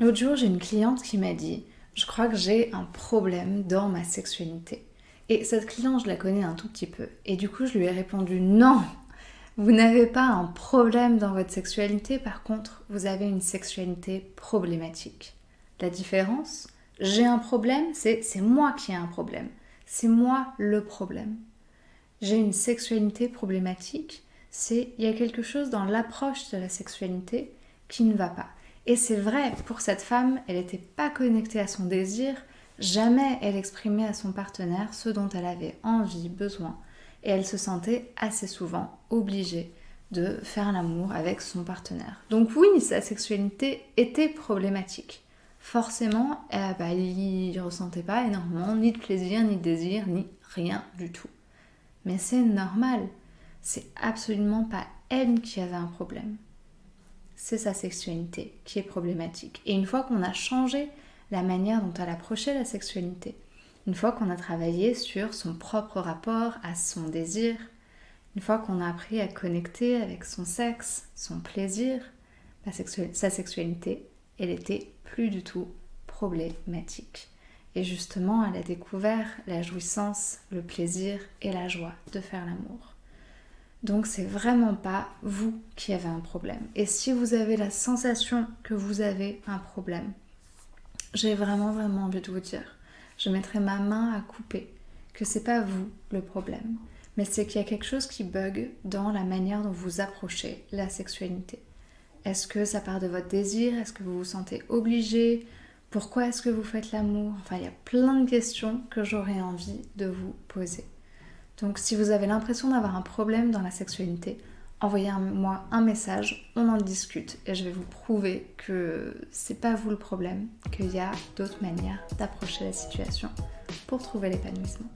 L'autre jour, j'ai une cliente qui m'a dit Je crois que j'ai un problème dans ma sexualité. Et cette cliente, je la connais un tout petit peu. Et du coup, je lui ai répondu Non Vous n'avez pas un problème dans votre sexualité, par contre, vous avez une sexualité problématique. La différence, j'ai un problème, c'est moi qui ai un problème. C'est moi le problème. J'ai une sexualité problématique, c'est il y a quelque chose dans l'approche de la sexualité qui ne va pas. Et c'est vrai, pour cette femme, elle n'était pas connectée à son désir, jamais elle exprimait à son partenaire ce dont elle avait envie, besoin, et elle se sentait assez souvent obligée de faire l'amour avec son partenaire. Donc oui, sa sexualité était problématique. Forcément, eh ben, il ne ressentait pas énormément ni de plaisir, ni de désir, ni rien du tout. Mais c'est normal. C'est absolument pas elle qui avait un problème c'est sa sexualité qui est problématique. Et une fois qu'on a changé la manière dont elle approchait la sexualité, une fois qu'on a travaillé sur son propre rapport à son désir, une fois qu'on a appris à connecter avec son sexe, son plaisir, sa sexualité, elle était plus du tout problématique. Et justement, elle a découvert la jouissance, le plaisir et la joie de faire l'amour. Donc c'est vraiment pas vous qui avez un problème. Et si vous avez la sensation que vous avez un problème, j'ai vraiment vraiment envie de vous dire, je mettrai ma main à couper que c'est pas vous le problème, mais c'est qu'il y a quelque chose qui bug dans la manière dont vous approchez la sexualité. Est-ce que ça part de votre désir? Est-ce que vous vous sentez obligé? Pourquoi est-ce que vous faites l'amour? Enfin, il y a plein de questions que j'aurais envie de vous poser. Donc si vous avez l'impression d'avoir un problème dans la sexualité, envoyez-moi un message, on en discute et je vais vous prouver que c'est pas vous le problème, qu'il y a d'autres manières d'approcher la situation pour trouver l'épanouissement.